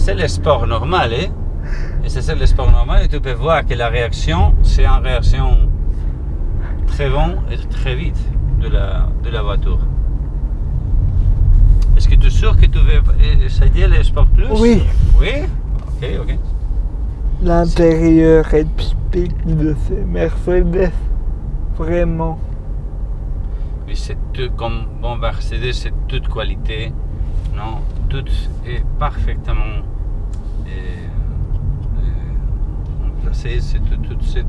c'est le sport normal. Hein? Et c'est le sport normal. Et tu peux voir que la réaction, c'est une réaction très bon et très vite de la, de la voiture. Est-ce que tu es sûr que tu veux essayer le Sport Plus? Oui. Oui? Ok, ok. L'intérieur est typique de ces Mercedes. Vraiment. Oui, c'est tout, comme bon Mercedes, c'est toute qualité. Non, tout est parfaitement euh, euh, placé, c'est tout, tout c'est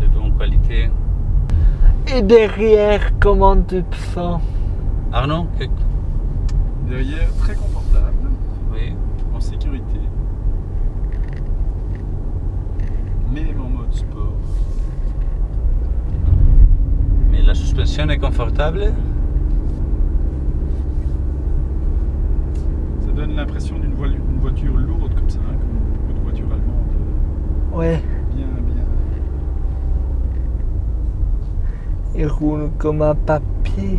de bonne qualité. Et derrière, comment tu te sens? Arnaud, que- Derrière, très confortable, oui, en sécurité. Même en mode sport. La suspension est confortable? Ça donne l'impression d'une voi- une voiture lourde comme ça, hein, comme beaucoup de voitures allemandes. Ouais. Bien, bien. Il roule comme un papier.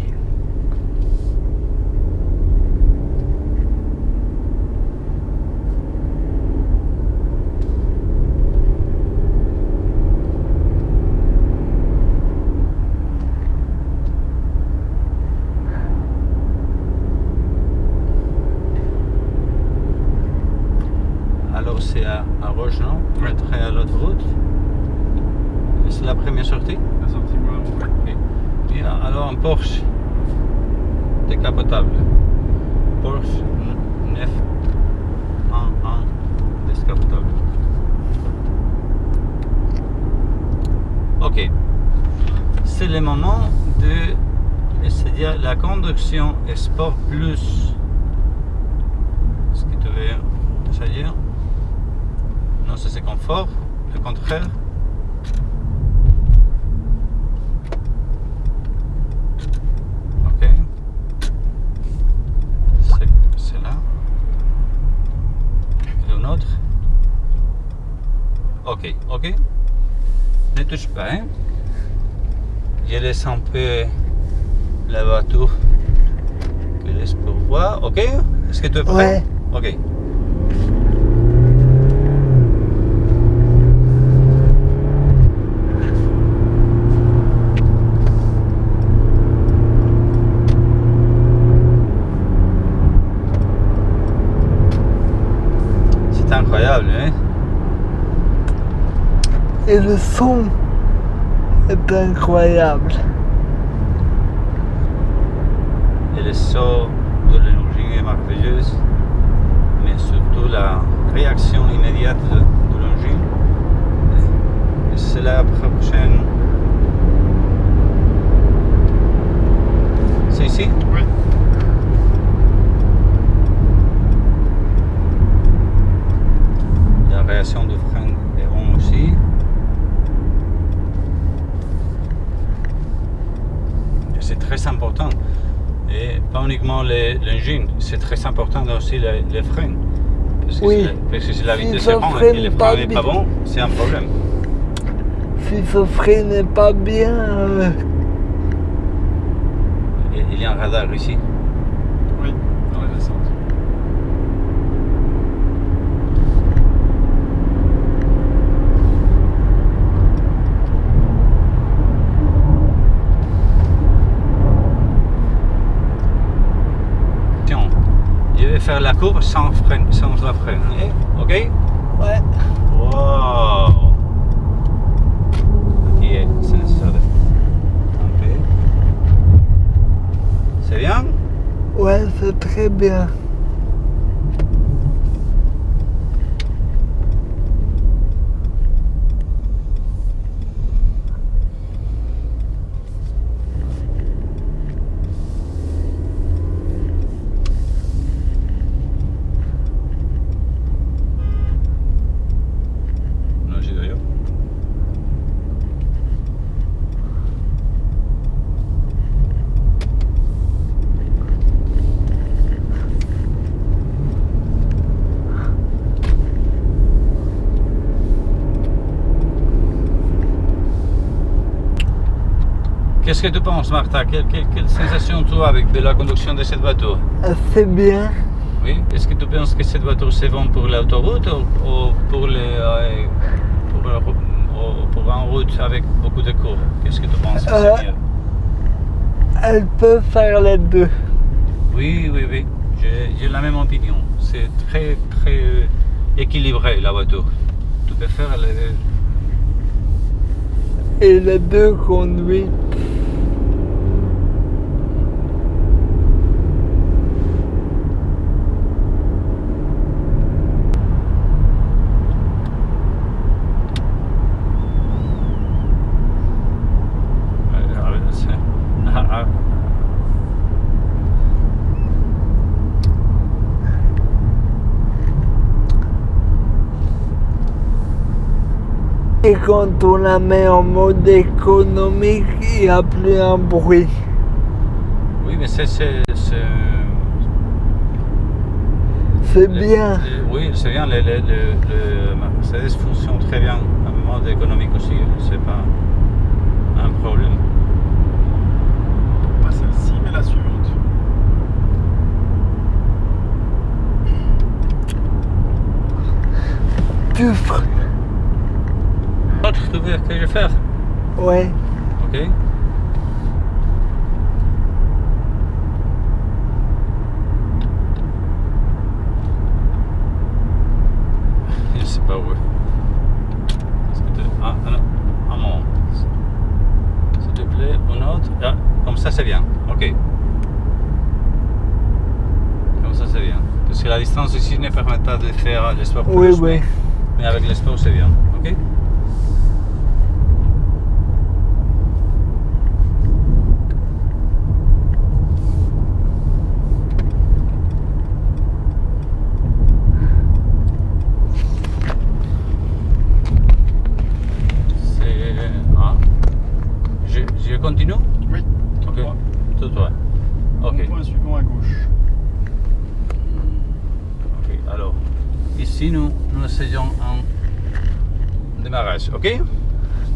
C'est à, à Roche, non Oui. Après à l'autoroute. Et C'est la première sortie? La sortie moi, ouais. Ok. Bien, alors un Porsche décapotable. Porsche 9 1 décapotable. Ok. C'est le moment de essayer la conduction Sport Plus. Est-ce que tu veux essayer Confort. Le contraire. Ok. C'est là. Et un autre. Ok, ok. Ne touche pas. Hein? Je laisse un peu la voiture que laisse pour voir. Ok Est-ce que tu es prêt? Ok. C'est incroyable, hein Et le son est incroyable. Et le saut de l'énergie est merveilleuse, mais surtout la réaction immédiate de, de l'engine. Et C'est la prochaine. C'est ici Oui. La réaction de frein est bonne aussi. Et C'est très important. Et pas uniquement les- l'engine, c'est très important aussi les, les freins. Parce que, Oui. si la- parce que si la Si vitesse ça est bonne et le pas frein n'est pas bien. bon, c'est un problème. Si ce frein n'est pas bien, euh, il y a un radar ici. Oui, dans la descente. Tiens, je vais faire la courbe sans, frein, sans la freiner. Ok? Ouais. Wow. C'est bien? Ouais, c'est très bien. Non, j'ai d'ailleurs. Qu'est-ce que tu penses, Martha? Quelle, quelle, quelle sensation tu as avec de la conduction de cette voiture Assez bien. Oui. Est-ce que tu penses que cette voiture c'est bon pour l'autoroute ou, ou pour, les, euh, pour, en route avec beaucoup de cours? Qu'est-ce que tu penses que Euh. c'est mieux Elle peut faire les deux. Oui, oui, oui. J'ai la même opinion. C'est très, très euh, équilibré la voiture. Tu peux faire les deux. Et les deux conduites. Euh, ah, c'est- ah, ah. Et quand on la met en mode économique, il n'y a plus un bruit. Oui, mais c'est. c'est- c'est- C'est le- bien. le- oui, c'est bien. Le, le, le, le Mercedes fonctionne très bien en mode économique aussi. C'est pas un problème. Pas celle-ci, mais la suivante. Tu ferais. Que je faire Ouais. Ok. Je sais pas où. Est-ce que tu... Ah, non. Un moment. S'il te plaît, une autre. Ah, comme ça c'est bien. Ok. Comme ça c'est bien. Parce que la distance ici ne permet pas de faire le sport Oui, oui. Mais, avec le sport c'est bien. Ok C'est. Ah. Je, je continue Oui. Ok. Trois. Tout toi. Ok. Point suivant à gauche. Ok. Alors, ici nous, nous essayons un démarrage. Ok?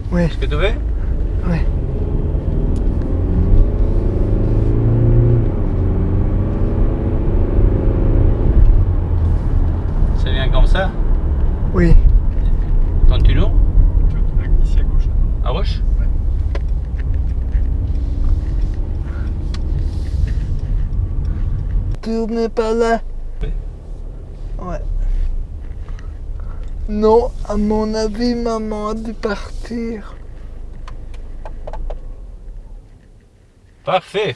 Ouais. Est-ce que tu veux Ouais. C'est bien comme ça Oui. Continue Ici à gauche. À gauche Ouais. Tournez pas là. Oui. Ouais. Non, à mon avis, maman a dû partir. Parfait.